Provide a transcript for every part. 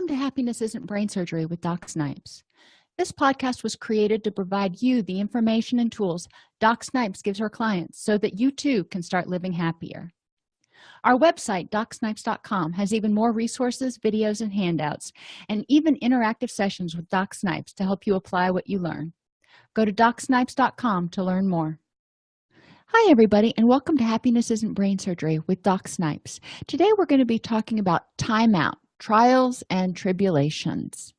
welcome to happiness isn't brain surgery with doc snipes. This podcast was created to provide you the information and tools doc snipes gives her clients so that you too can start living happier. Our website docsnipes.com has even more resources videos and handouts and even interactive sessions with doc snipes to help you apply what you learn. Go to docsnipes.com to learn more. Hi everybody and welcome to happiness isn't brain surgery with doc snipes. Today we're going to be talking about timeout trials and tribulations.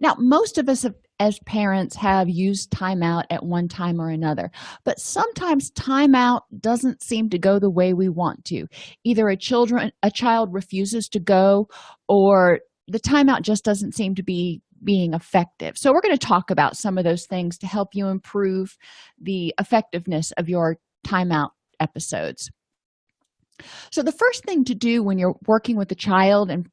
Now most of us have, as parents have used timeout at one time or another but sometimes timeout doesn't seem to go the way we want to. Either a children a child refuses to go or the timeout just doesn't seem to be being effective. So we're going to talk about some of those things to help you improve the effectiveness of your timeout episodes so the first thing to do when you're working with a child and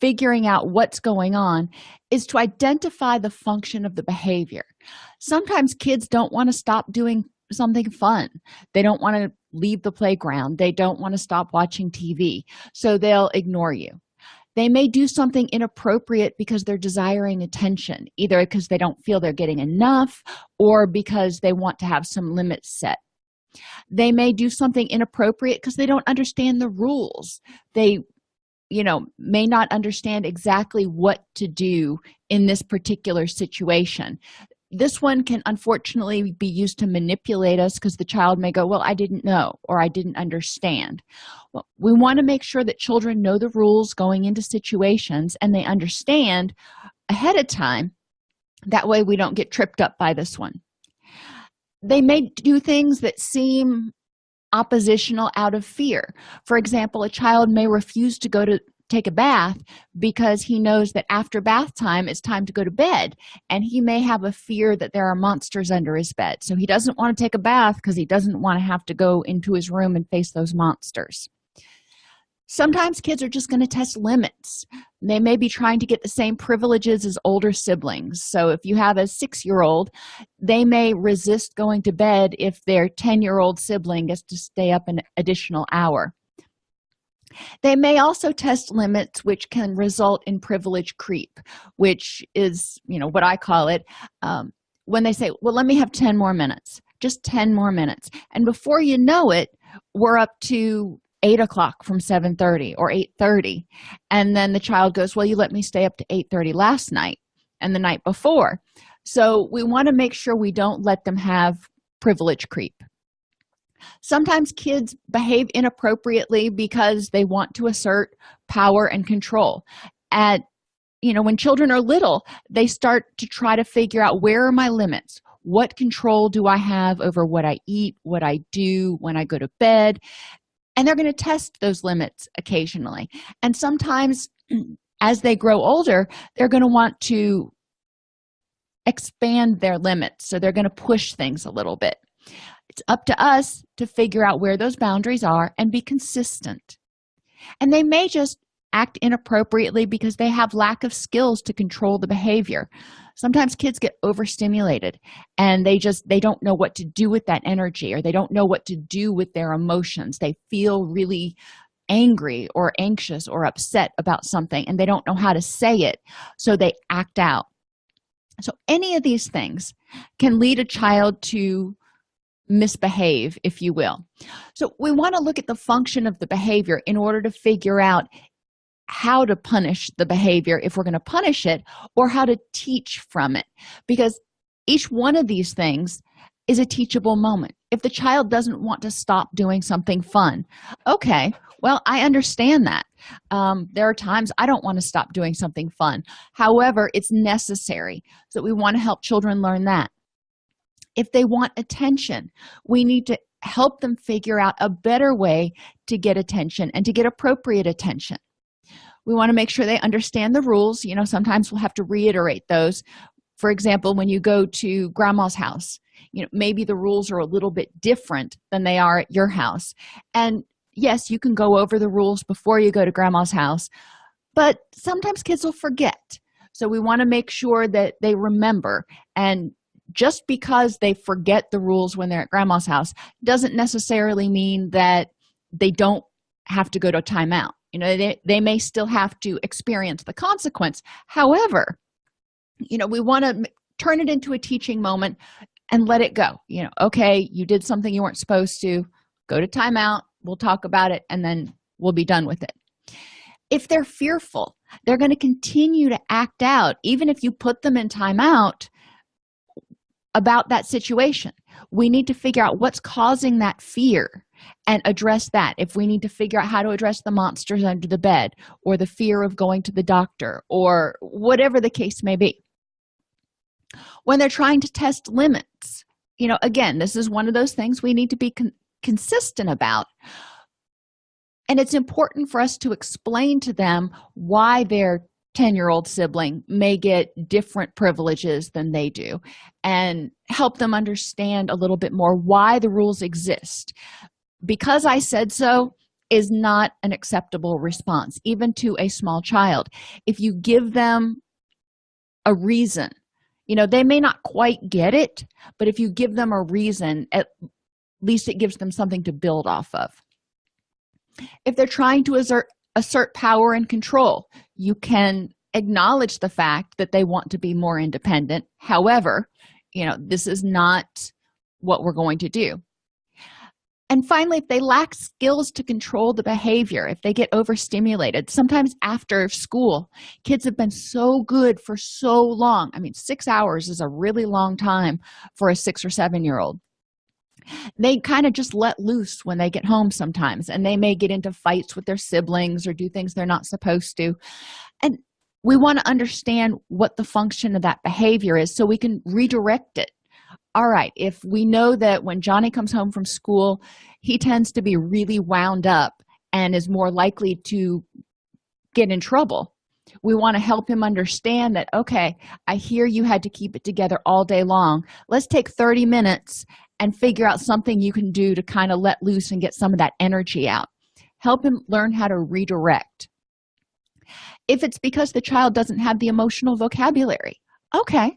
figuring out what's going on is to identify the function of the behavior. Sometimes kids don't want to stop doing something fun. They don't want to leave the playground. They don't want to stop watching tv so they'll ignore you. They may do something inappropriate because they're desiring attention either because they don't feel they're getting enough or because they want to have some limits set they may do something inappropriate because they don't understand the rules. They you know may not understand exactly what to do in this particular situation. This one can unfortunately be used to manipulate us because the child may go well i didn't know or i didn't understand. Well, we want to make sure that children know the rules going into situations and they understand ahead of time. That way we don't get tripped up by this one they may do things that seem oppositional out of fear. For example a child may refuse to go to take a bath because he knows that after bath time it's time to go to bed and he may have a fear that there are monsters under his bed. So he doesn't want to take a bath because he doesn't want to have to go into his room and face those monsters sometimes kids are just going to test limits. They may be trying to get the same privileges as older siblings. So if you have a six-year-old they may resist going to bed if their 10-year-old sibling gets to stay up an additional hour. They may also test limits which can result in privilege creep which is you know what i call it um, when they say well let me have 10 more minutes just 10 more minutes. And before you know it we're up to 8 o'clock from 7 30 or 8 30 and then the child goes well you let me stay up to 8 30 last night and the night before. So we want to make sure we don't let them have privilege creep. Sometimes kids behave inappropriately because they want to assert power and control. At you know when children are little they start to try to figure out where are my limits? What control do i have over what i eat what i do when i go to bed and they're going to test those limits occasionally. And sometimes as they grow older they're going to want to expand their limits so they're going to push things a little bit. It's up to us to figure out where those boundaries are and be consistent. And they may just act inappropriately because they have lack of skills to control the behavior. Sometimes kids get overstimulated and they just they don't know what to do with that energy or they don't know what to do with their emotions. They feel really angry or anxious or upset about something and they don't know how to say it so they act out. So any of these things can lead a child to misbehave if you will. So we want to look at the function of the behavior in order to figure out how to punish the behavior if we're going to punish it or how to teach from it. Because each one of these things is a teachable moment. If the child doesn't want to stop doing something fun okay well i understand that. Um, there are times i don't want to stop doing something fun. However it's necessary so we want to help children learn that. If they want attention we need to help them figure out a better way to get attention and to get appropriate attention we want to make sure they understand the rules. You know sometimes we'll have to reiterate those. For example when you go to grandma's house you know maybe the rules are a little bit different than they are at your house. And yes you can go over the rules before you go to grandma's house but sometimes kids will forget. So we want to make sure that they remember. And just because they forget the rules when they're at grandma's house doesn't necessarily mean that they don't have to go to timeout you know they, they may still have to experience the consequence. However you know we want to turn it into a teaching moment and let it go. You know okay you did something you weren't supposed to go to timeout we'll talk about it and then we'll be done with it. If they're fearful they're going to continue to act out even if you put them in timeout about that situation. We need to figure out what's causing that fear and address that. If we need to figure out how to address the monsters under the bed or the fear of going to the doctor or whatever the case may be. When they're trying to test limits you know again this is one of those things we need to be con consistent about. And it's important for us to explain to them why their 10 year old sibling may get different privileges than they do and help them understand a little bit more why the rules exist because i said so is not an acceptable response even to a small child. If you give them a reason you know they may not quite get it but if you give them a reason at least it gives them something to build off of. If they're trying to assert assert power and control you can acknowledge the fact that they want to be more independent. However you know this is not what we're going to do and finally if they lack skills to control the behavior if they get overstimulated. Sometimes after school kids have been so good for so long. I mean six hours is a really long time for a six or seven year old they kind of just let loose when they get home sometimes and they may get into fights with their siblings or do things they're not supposed to. And we want to understand what the function of that behavior is so we can redirect it all right if we know that when johnny comes home from school he tends to be really wound up and is more likely to get in trouble we want to help him understand that okay i hear you had to keep it together all day long. Let's take 30 minutes and figure out something you can do to kind of let loose and get some of that energy out. Help him learn how to redirect. If it's because the child doesn't have the emotional vocabulary okay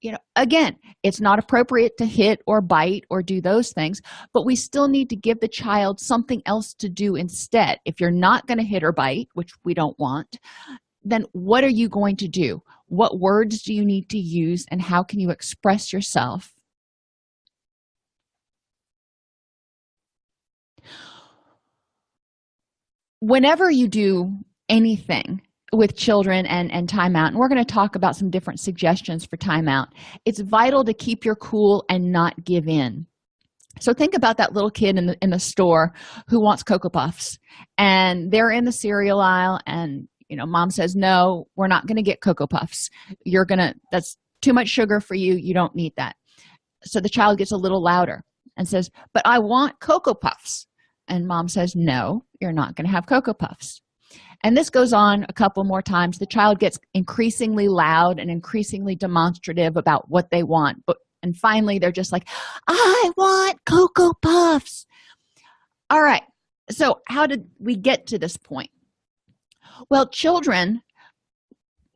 you know again it's not appropriate to hit or bite or do those things but we still need to give the child something else to do instead. If you're not going to hit or bite which we don't want then what are you going to do? What words do you need to use and how can you express yourself? Whenever you do anything with children and and timeout and we're going to talk about some different suggestions for timeout it's vital to keep your cool and not give in. So think about that little kid in the in the store who wants cocoa puffs and they're in the cereal aisle and you know mom says no we're not going to get cocoa puffs. You're gonna that's too much sugar for you. You don't need that. So the child gets a little louder and says but i want cocoa puffs. And mom says no you're not going to have cocoa puffs and this goes on a couple more times. The child gets increasingly loud and increasingly demonstrative about what they want. But and finally they're just like i want cocoa puffs. All right. So how did we get to this point? Well children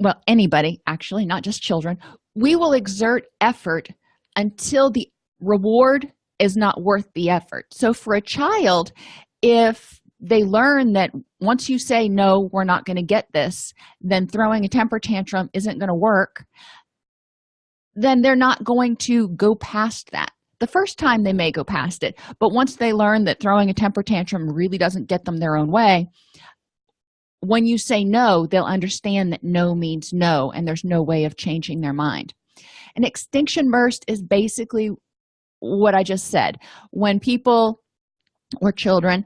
well anybody actually not just children we will exert effort until the reward is not worth the effort. So for a child if they learn that once you say no we're not going to get this then throwing a temper tantrum isn't going to work then they're not going to go past that. The first time they may go past it but once they learn that throwing a temper tantrum really doesn't get them their own way when you say no they'll understand that no means no and there's no way of changing their mind. An extinction burst is basically what i just said. When people or children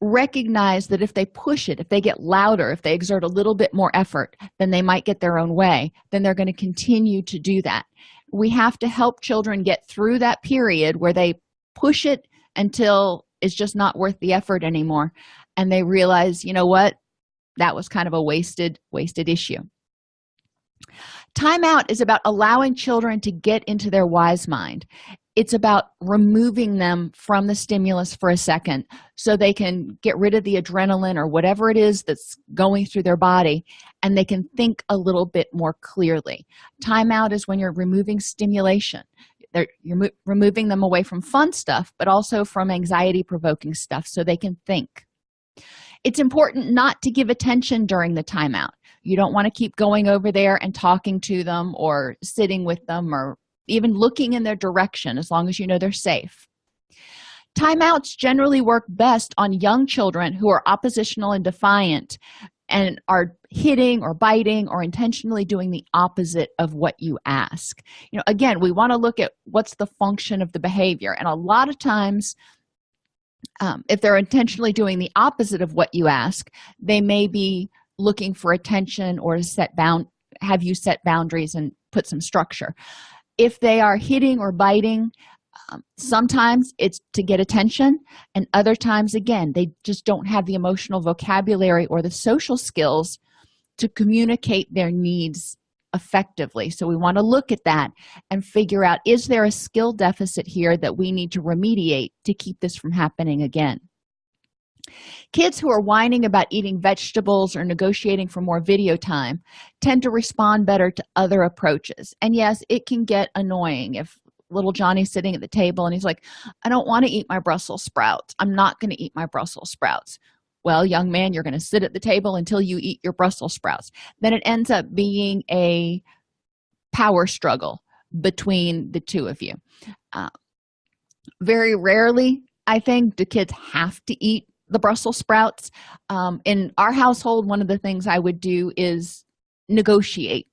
recognize that if they push it if they get louder if they exert a little bit more effort then they might get their own way then they're going to continue to do that. We have to help children get through that period where they push it until it's just not worth the effort anymore and they realize you know what? That was kind of a wasted wasted issue. Timeout is about allowing children to get into their wise mind it's about removing them from the stimulus for a second so they can get rid of the adrenaline or whatever it is that's going through their body and they can think a little bit more clearly. Timeout is when you're removing stimulation. They're, you're removing them away from fun stuff but also from anxiety provoking stuff so they can think. It's important not to give attention during the timeout you don't want to keep going over there and talking to them or sitting with them or even looking in their direction as long as you know they're safe. Timeouts generally work best on young children who are oppositional and defiant and are hitting or biting or intentionally doing the opposite of what you ask. You know again we want to look at what's the function of the behavior and a lot of times um, if they're intentionally doing the opposite of what you ask they may be looking for attention or to set bound have you set boundaries and put some structure if they are hitting or biting um, sometimes it's to get attention and other times again they just don't have the emotional vocabulary or the social skills to communicate their needs effectively. So we want to look at that and figure out is there a skill deficit here that we need to remediate to keep this from happening again kids who are whining about eating vegetables or negotiating for more video time tend to respond better to other approaches. And yes it can get annoying if little johnny's sitting at the table and he's like i don't want to eat my brussels sprouts. I'm not going to eat my brussels sprouts. Well young man you're going to sit at the table until you eat your brussels sprouts. Then it ends up being a power struggle between the two of you. Uh, very rarely i think do kids have to eat the brussels sprouts. Um, in our household one of the things i would do is negotiate.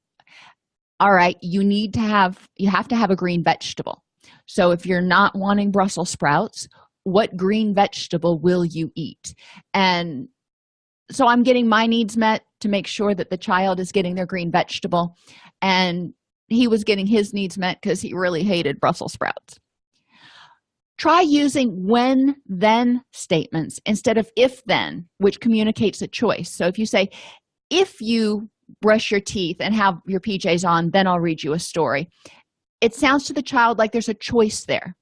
All right you need to have you have to have a green vegetable. So if you're not wanting brussels sprouts what green vegetable will you eat? And so i'm getting my needs met to make sure that the child is getting their green vegetable. And he was getting his needs met because he really hated brussels sprouts try using when then statements instead of if then which communicates a choice. So if you say if you brush your teeth and have your pjs on then i'll read you a story. It sounds to the child like there's a choice there.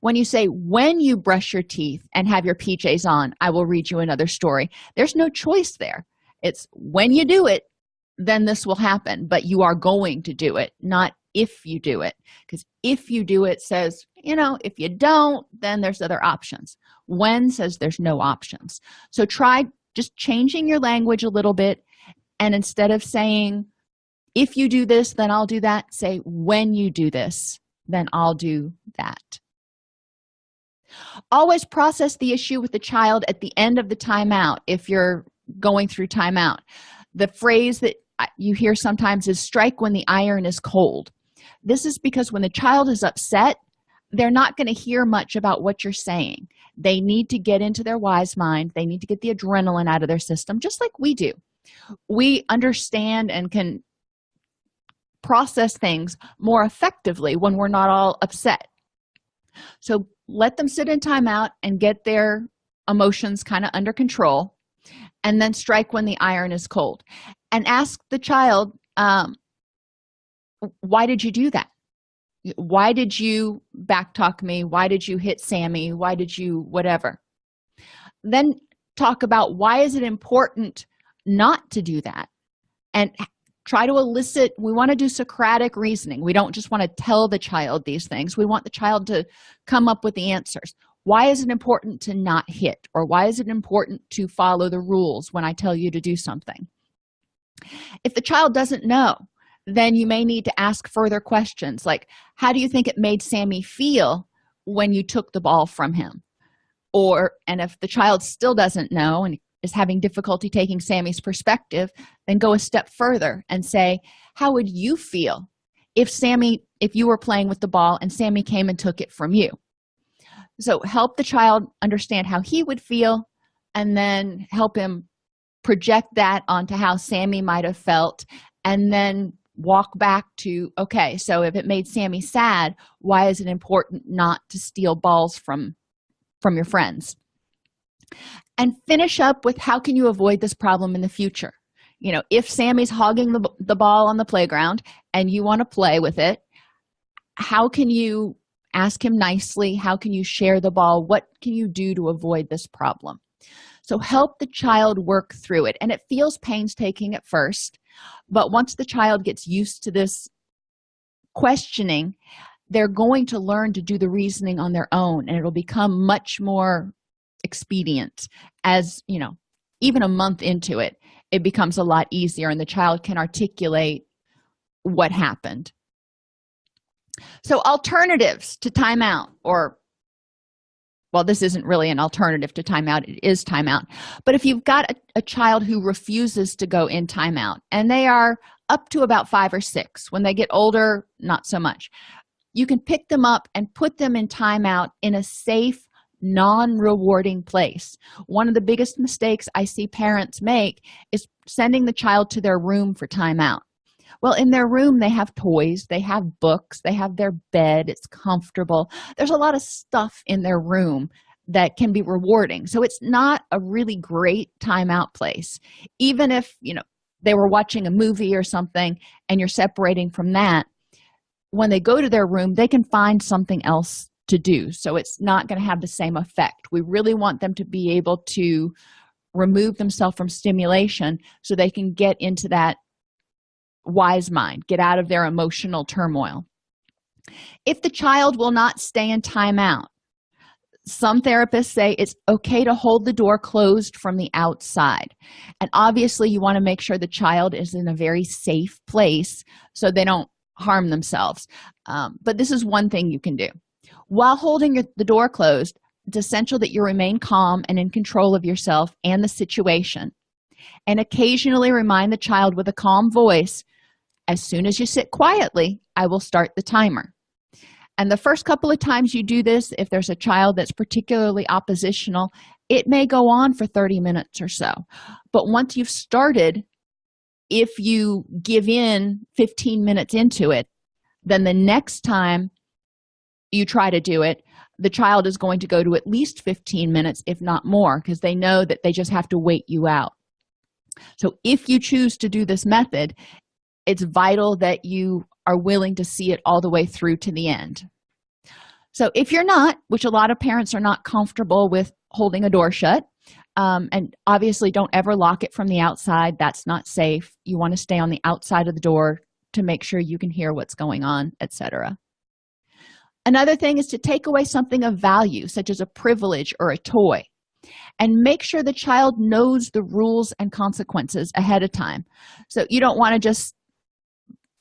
When you say when you brush your teeth and have your pjs on i will read you another story there's no choice there. It's when you do it then this will happen but you are going to do it not if you do it. Because if you do it says you know if you don't then there's other options. When says there's no options. So try just changing your language a little bit and instead of saying if you do this then i'll do that say when you do this then i'll do that. Always process the issue with the child at the end of the timeout if you're going through timeout. The phrase that you hear sometimes is strike when the iron is cold this is because when the child is upset they're not going to hear much about what you're saying. They need to get into their wise mind. They need to get the adrenaline out of their system just like we do. We understand and can process things more effectively when we're not all upset. So let them sit in timeout and get their emotions kind of under control and then strike when the iron is cold. And ask the child um, why did you do that? Why did you backtalk me? Why did you hit sammy? Why did you whatever. Then talk about why is it important not to do that and try to elicit we want to do socratic reasoning. We don't just want to tell the child these things. We want the child to come up with the answers. Why is it important to not hit? Or why is it important to follow the rules when i tell you to do something? If the child doesn't know then you may need to ask further questions like how do you think it made sammy feel when you took the ball from him? Or and if the child still doesn't know and is having difficulty taking sammy's perspective then go a step further and say how would you feel if sammy if you were playing with the ball and sammy came and took it from you? So help the child understand how he would feel and then help him project that onto how sammy might have felt and then walk back to okay so if it made sammy sad why is it important not to steal balls from from your friends? And finish up with how can you avoid this problem in the future? You know if sammy's hogging the, the ball on the playground and you want to play with it how can you ask him nicely? How can you share the ball? What can you do to avoid this problem so help the child work through it. And it feels painstaking at first but once the child gets used to this questioning they're going to learn to do the reasoning on their own and it'll become much more expedient as you know even a month into it it becomes a lot easier and the child can articulate what happened. So alternatives to timeout or well this isn't really an alternative to timeout. It is timeout. But if you've got a, a, child who refuses to go in timeout and they are up to about five or six when they get older not so much you can pick them up and put them in timeout in a safe non-rewarding place. One of the biggest mistakes i see parents make is sending the child to their room for timeout well in their room they have toys they have books they have their bed it's comfortable. There's a lot of stuff in their room that can be rewarding. So it's not a really great timeout place. Even if you know they were watching a movie or something and you're separating from that when they go to their room they can find something else to do. So it's not going to have the same effect. We really want them to be able to remove themselves from stimulation so they can get into that wise mind get out of their emotional turmoil. If the child will not stay in timeout some therapists say it's okay to hold the door closed from the outside. And obviously you want to make sure the child is in a very safe place so they don't harm themselves. Um, but this is one thing you can do. While holding your, the door closed it's essential that you remain calm and in control of yourself and the situation. And occasionally remind the child with a calm voice as soon as you sit quietly i will start the timer. And the first couple of times you do this if there's a child that's particularly oppositional it may go on for 30 minutes or so. But once you've started if you give in 15 minutes into it then the next time you try to do it the child is going to go to at least 15 minutes if not more because they know that they just have to wait you out. So if you choose to do this method it's vital that you are willing to see it all the way through to the end. So if you're not which a lot of parents are not comfortable with holding a door shut um, and obviously don't ever lock it from the outside that's not safe. You want to stay on the outside of the door to make sure you can hear what's going on etc another thing is to take away something of value such as a privilege or a toy and make sure the child knows the rules and consequences ahead of time. So you don't want to just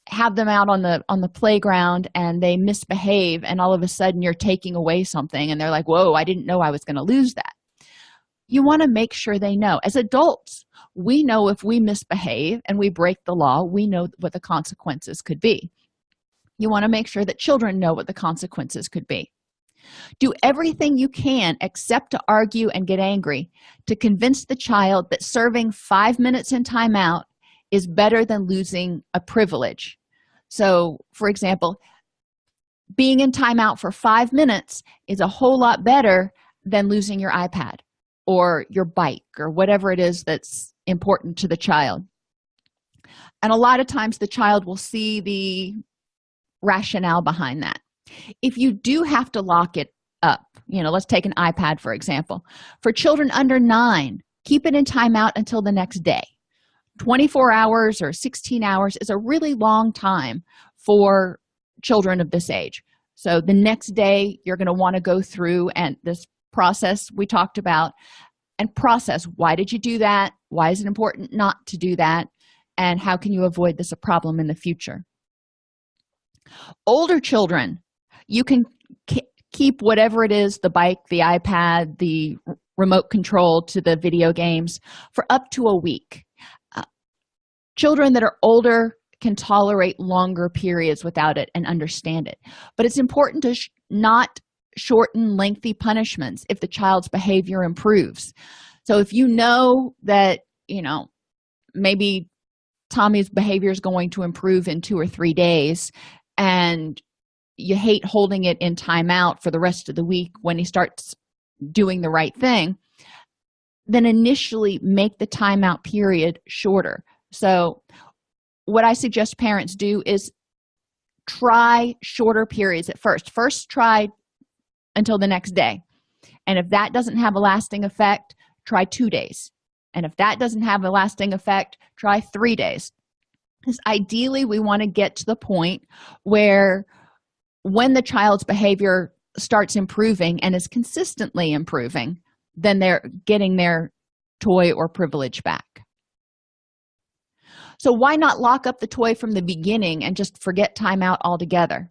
have them out on the on the playground and they misbehave and all of a sudden you're taking away something and they're like whoa i didn't know i was going to lose that. You want to make sure they know. As adults we know if we misbehave and we break the law we know what the consequences could be. You want to make sure that children know what the consequences could be. Do everything you can except to argue and get angry to convince the child that serving five minutes in timeout is better than losing a privilege. So for example being in timeout for five minutes is a whole lot better than losing your ipad or your bike or whatever it is that's important to the child. And a lot of times the child will see the rationale behind that. If you do have to lock it up you know let's take an ipad for example. For children under nine keep it in timeout until the next day 24 hours or 16 hours is a really long time for children of this age. So the next day you're going to want to go through and this process we talked about and process why did you do that? Why is it important not to do that? And how can you avoid this a problem in the future? Older children you can keep whatever it is the bike the ipad the remote control to the video games for up to a week children that are older can tolerate longer periods without it and understand it. But it's important to sh not shorten lengthy punishments if the child's behavior improves. So if you know that you know maybe tommy's behavior is going to improve in two or three days and you hate holding it in timeout for the rest of the week when he starts doing the right thing then initially make the timeout period shorter so what i suggest parents do is try shorter periods at first. First try until the next day. And if that doesn't have a lasting effect try two days. And if that doesn't have a lasting effect try three days. Because ideally we want to get to the point where when the child's behavior starts improving and is consistently improving then they're getting their toy or privilege back so why not lock up the toy from the beginning and just forget timeout altogether?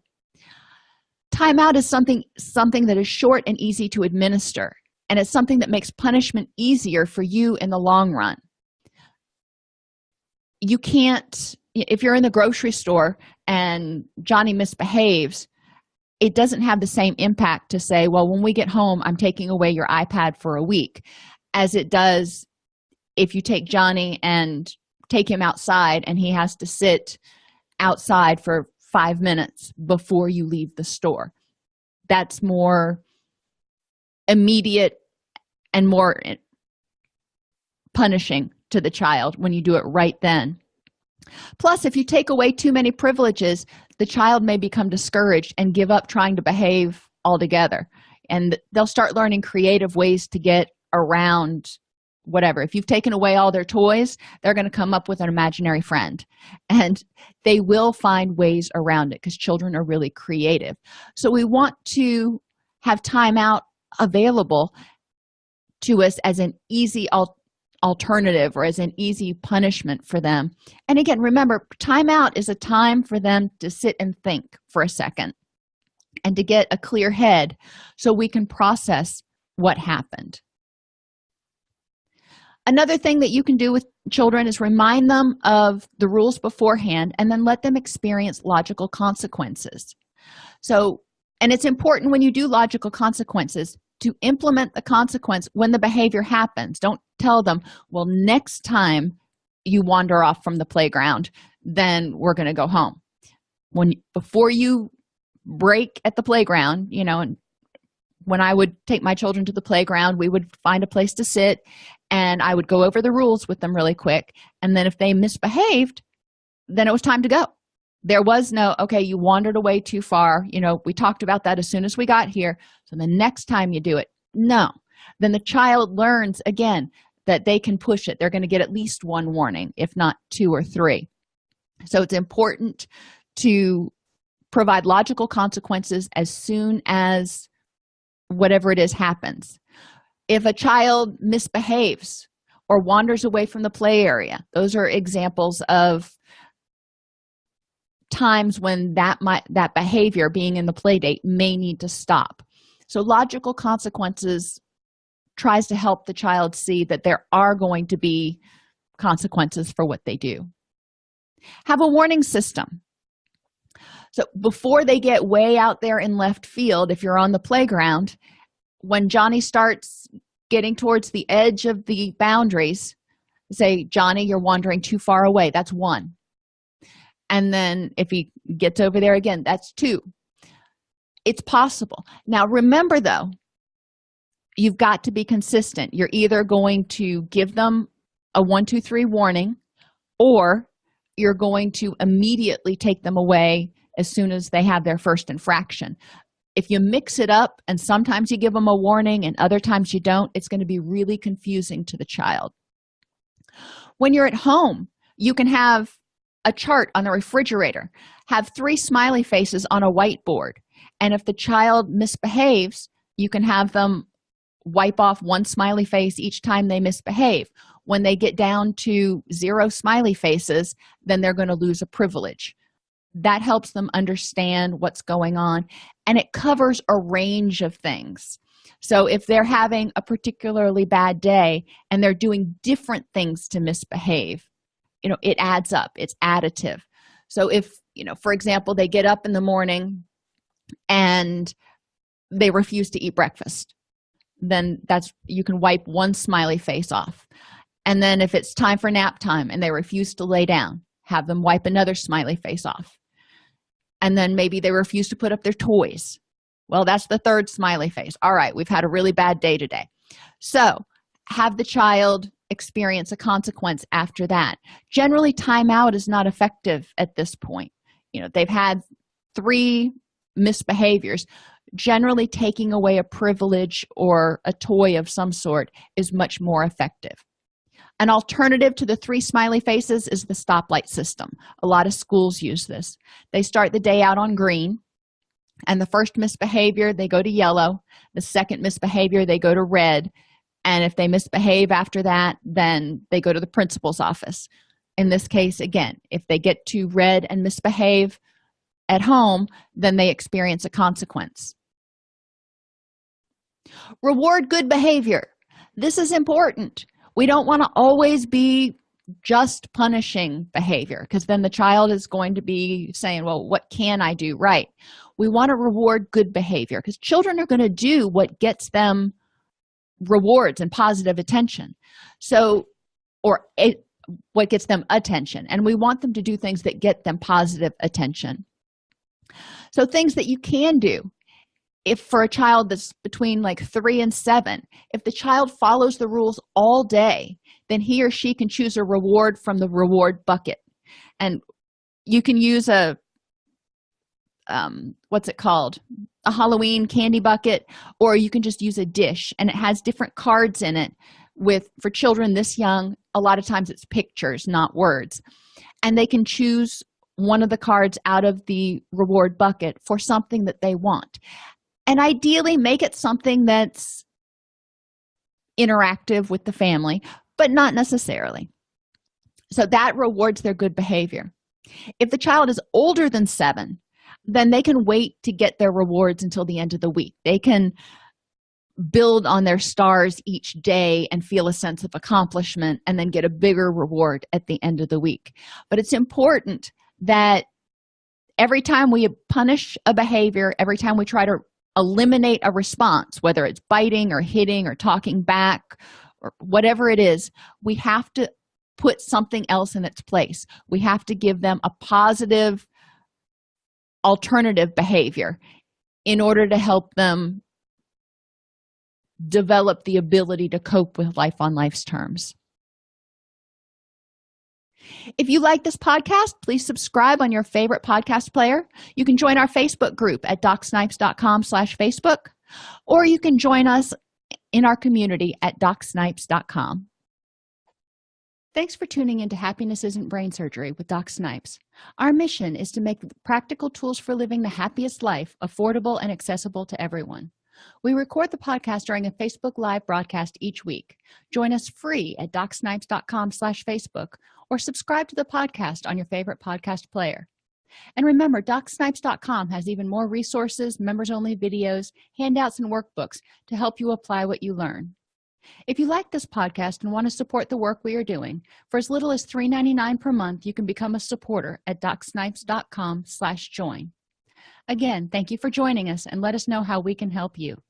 Timeout is something something that is short and easy to administer and it's something that makes punishment easier for you in the long run. You can't if you're in the grocery store and johnny misbehaves it doesn't have the same impact to say well when we get home i'm taking away your ipad for a week as it does if you take johnny and take him outside and he has to sit outside for five minutes before you leave the store. That's more immediate and more punishing to the child when you do it right then. Plus if you take away too many privileges the child may become discouraged and give up trying to behave altogether. And they'll start learning creative ways to get around whatever. If you've taken away all their toys they're going to come up with an imaginary friend. And they will find ways around it because children are really creative. So we want to have timeout available to us as an easy al alternative or as an easy punishment for them. And again remember timeout is a time for them to sit and think for a second and to get a clear head so we can process what happened another thing that you can do with children is remind them of the rules beforehand and then let them experience logical consequences. So and it's important when you do logical consequences to implement the consequence when the behavior happens. Don't tell them well next time you wander off from the playground then we're going to go home. When before you break at the playground you know and when i would take my children to the playground we would find a place to sit and i would go over the rules with them really quick and then if they misbehaved then it was time to go. There was no okay you wandered away too far you know we talked about that as soon as we got here so the next time you do it no. Then the child learns again that they can push it. They're going to get at least one warning if not two or three. So it's important to provide logical consequences as soon as whatever it is happens if a child misbehaves or wanders away from the play area those are examples of times when that might that behavior being in the play date may need to stop. So logical consequences tries to help the child see that there are going to be consequences for what they do. Have a warning system. So before they get way out there in left field if you're on the playground when johnny starts getting towards the edge of the boundaries say johnny you're wandering too far away that's one. And then if he gets over there again that's two. It's possible. Now remember though you've got to be consistent. You're either going to give them a one two three warning or you're going to immediately take them away as soon as they have their first infraction if you mix it up and sometimes you give them a warning and other times you don't it's going to be really confusing to the child. When you're at home you can have a chart on the refrigerator have three smiley faces on a whiteboard and if the child misbehaves you can have them wipe off one smiley face each time they misbehave. When they get down to zero smiley faces then they're going to lose a privilege that helps them understand what's going on and it covers a range of things. So if they're having a particularly bad day and they're doing different things to misbehave you know it adds up it's additive. So if you know for example they get up in the morning and they refuse to eat breakfast then that's you can wipe one smiley face off. And then if it's time for nap time and they refuse to lay down have them wipe another smiley face off and then maybe they refuse to put up their toys. Well that's the third smiley face. All right we've had a really bad day today. So have the child experience a consequence after that. Generally timeout is not effective at this point. You know they've had three misbehaviors. Generally taking away a privilege or a toy of some sort is much more effective an alternative to the three smiley faces is the stoplight system. A lot of schools use this. They start the day out on green and the first misbehavior they go to yellow. The second misbehavior they go to red. And if they misbehave after that then they go to the principal's office. In this case again if they get to red and misbehave at home then they experience a consequence. Reward good behavior. This is important we don't want to always be just punishing behavior because then the child is going to be saying well what can i do right? We want to reward good behavior because children are going to do what gets them rewards and positive attention. So or it, what gets them attention and we want them to do things that get them positive attention. So things that you can do if for a child that's between like three and seven if the child follows the rules all day then he or she can choose a reward from the reward bucket. And you can use a um, what's it called? A halloween candy bucket or you can just use a dish and it has different cards in it with for children this young a lot of times it's pictures not words. And they can choose one of the cards out of the reward bucket for something that they want and ideally make it something that's interactive with the family but not necessarily. So that rewards their good behavior. If the child is older than seven then they can wait to get their rewards until the end of the week. They can build on their stars each day and feel a sense of accomplishment and then get a bigger reward at the end of the week. But it's important that every time we punish a behavior every time we try to eliminate a response whether it's biting or hitting or talking back or whatever it is we have to put something else in its place. We have to give them a positive alternative behavior in order to help them develop the ability to cope with life on life's terms if you like this podcast please subscribe on your favorite podcast player. You can join our facebook group at docsnipes.com slash facebook or you can join us in our community at docsnipes.com thanks for tuning into happiness isn't brain surgery with doc snipes. Our mission is to make practical tools for living the happiest life affordable and accessible to everyone. We record the podcast during a facebook live broadcast each week. Join us free at docsnipes.com slash facebook or subscribe to the podcast on your favorite podcast player. And remember docsnipes.com has even more resources members only videos handouts and workbooks to help you apply what you learn. If you like this podcast and want to support the work we are doing for as little as $3.99 per month you can become a supporter at docsnipes.com slash join. Again thank you for joining us and let us know how we can help you